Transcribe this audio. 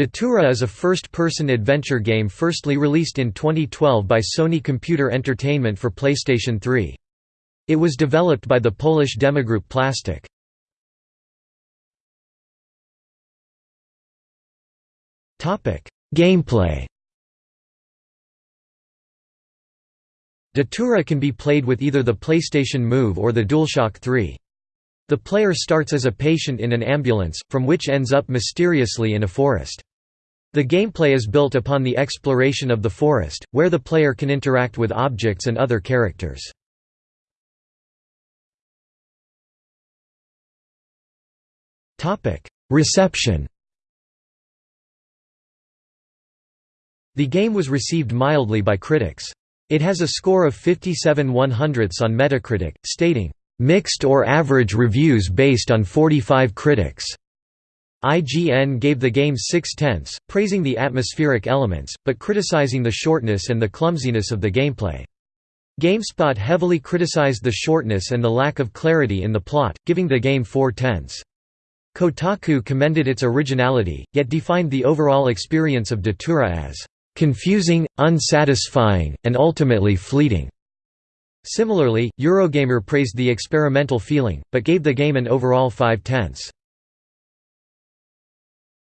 Datura is a first-person adventure game firstly released in 2012 by Sony Computer Entertainment for PlayStation 3. It was developed by the Polish demogroup Plastic. Gameplay Datura can be played with either the PlayStation Move or the DualShock 3. The player starts as a patient in an ambulance, from which ends up mysteriously in a forest. The gameplay is built upon the exploration of the forest, where the player can interact with objects and other characters. Reception The game was received mildly by critics. It has a score of 57 100ths on Metacritic, stating, mixed or average reviews based on 45 critics. IGN gave the game 6 tenths, praising the atmospheric elements, but criticizing the shortness and the clumsiness of the gameplay. GameSpot heavily criticized the shortness and the lack of clarity in the plot, giving the game 4 tenths. Kotaku commended its originality, yet defined the overall experience of Datura as confusing, unsatisfying, and ultimately fleeting. Similarly, Eurogamer praised the experimental feeling, but gave the game an overall 5 tenths.